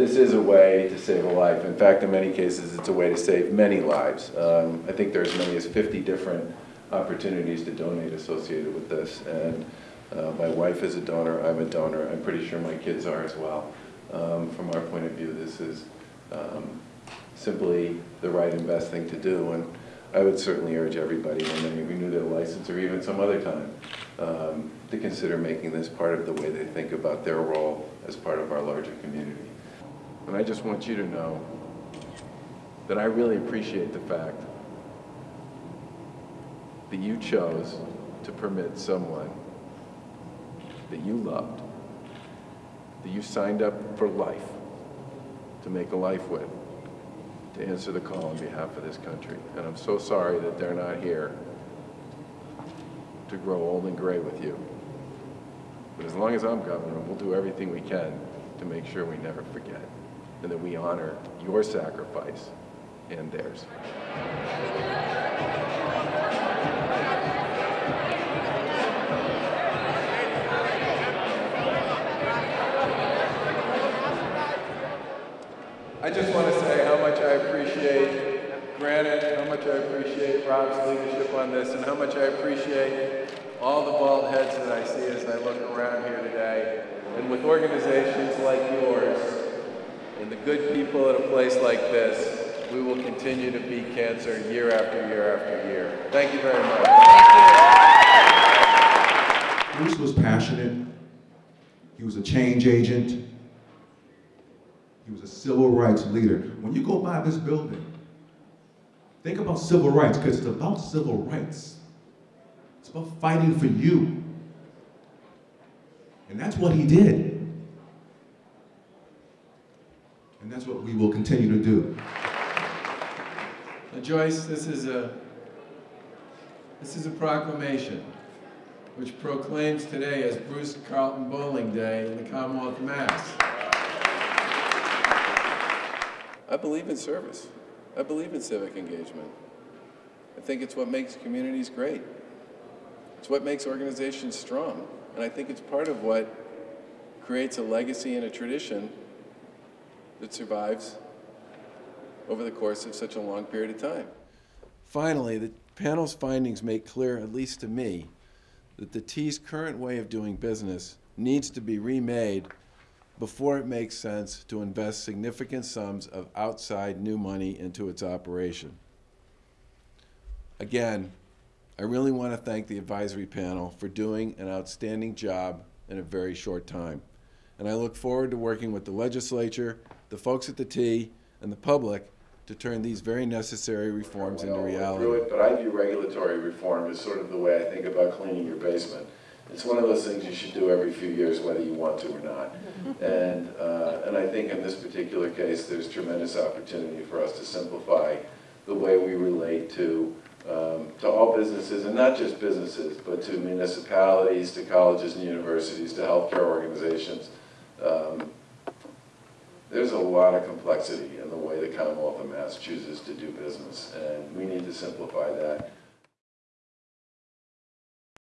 this is a way to save a life. In fact, in many cases, it's a way to save many lives. Um, I think there's as many as 50 different opportunities to donate associated with this. And uh, my wife is a donor, I'm a donor, I'm pretty sure my kids are as well. Um, from our point of view, this is um, simply the right and best thing to do. And I would certainly urge everybody when they renew their license or even some other time um, to consider making this part of the way they think about their role as part of our larger community. And I just want you to know that I really appreciate the fact that you chose to permit someone that you loved, that you signed up for life, to make a life with, to answer the call on behalf of this country. And I'm so sorry that they're not here to grow old and gray with you. But as long as I'm governor, we'll do everything we can to make sure we never forget and that we honor your sacrifice and theirs. I just want to say how much I appreciate Granite, how much I appreciate Rob's leadership on this, and how much I appreciate all the bald heads that I see as I look around here today. And with organizations like yours, and the good people at a place like this, we will continue to beat cancer year after year after year. Thank you very much. Thank you. Bruce was passionate. He was a change agent. He was a civil rights leader. When you go by this building, think about civil rights because it's about civil rights. It's about fighting for you. And that's what he did. And that's what we will continue to do. Now, Joyce, this is a this is a proclamation which proclaims today as Bruce Carlton Bolling Day in the Commonwealth of Mass. I believe in service. I believe in civic engagement. I think it's what makes communities great. It's what makes organizations strong. And I think it's part of what creates a legacy and a tradition that survives over the course of such a long period of time. Finally, the panel's findings make clear, at least to me, that the T's current way of doing business needs to be remade before it makes sense to invest significant sums of outside new money into its operation. Again, I really want to thank the advisory panel for doing an outstanding job in a very short time. And I look forward to working with the legislature, the folks at the T, and the public to turn these very necessary reforms into reality. But I view regulatory reform as sort of the way I think about cleaning your basement. It's one of those things you should do every few years, whether you want to or not. And, uh, and I think in this particular case, there's tremendous opportunity for us to simplify the way we relate to, um, to all businesses, and not just businesses, but to municipalities, to colleges and universities, to healthcare organizations. Um, there's a lot of complexity in the way the Commonwealth of Mass chooses to do business, and we need to simplify that.